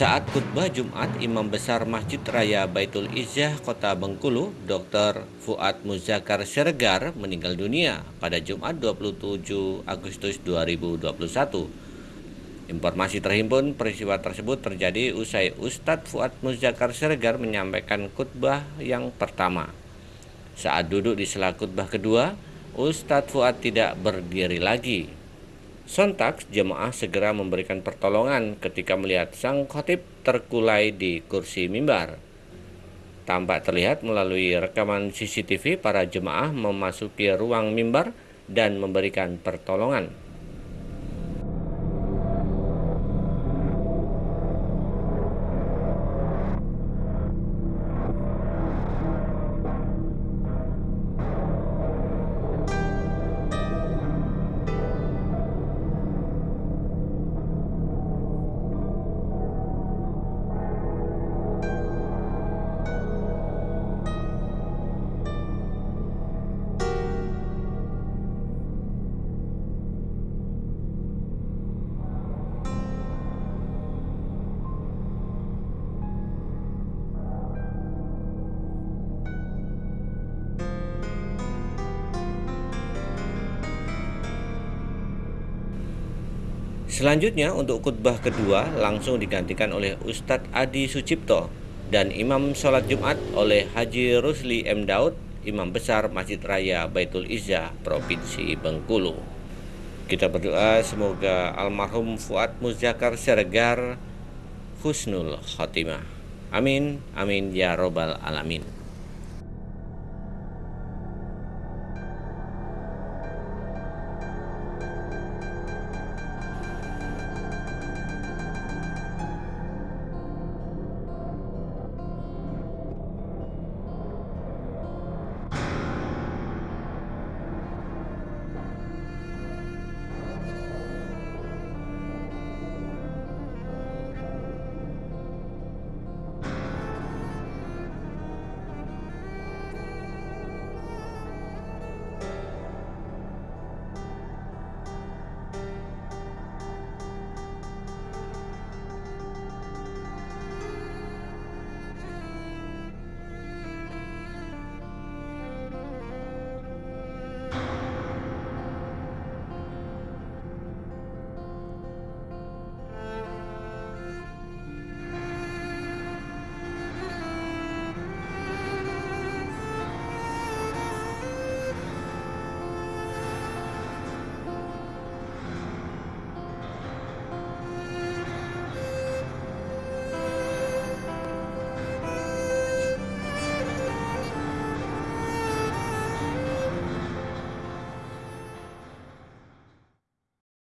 Saat khutbah Jumat, Imam Besar Masjid Raya Baitul Izzah Kota Bengkulu, Dr. Fuad Muzakar Sergar meninggal dunia pada Jumat 27 Agustus 2021. Informasi terhimpun peristiwa tersebut terjadi usai Ustadz Fuad Muzakar Sergar menyampaikan khutbah yang pertama. Saat duduk di sela khutbah kedua, Ustadz Fuad tidak berdiri lagi, Sontak jemaah segera memberikan pertolongan ketika melihat sang khotib terkulai di kursi mimbar. Tampak terlihat melalui rekaman CCTV para jemaah memasuki ruang mimbar dan memberikan pertolongan. Selanjutnya untuk khutbah kedua langsung digantikan oleh Ustadz Adi Sucipto dan Imam Sholat Jumat oleh Haji Rusli M. Daud, Imam Besar Masjid Raya Baitul Izzah, Provinsi Bengkulu. Kita berdoa semoga almarhum Fuad Muzakar Sergar Husnul Khotimah. Amin, amin ya robbal alamin.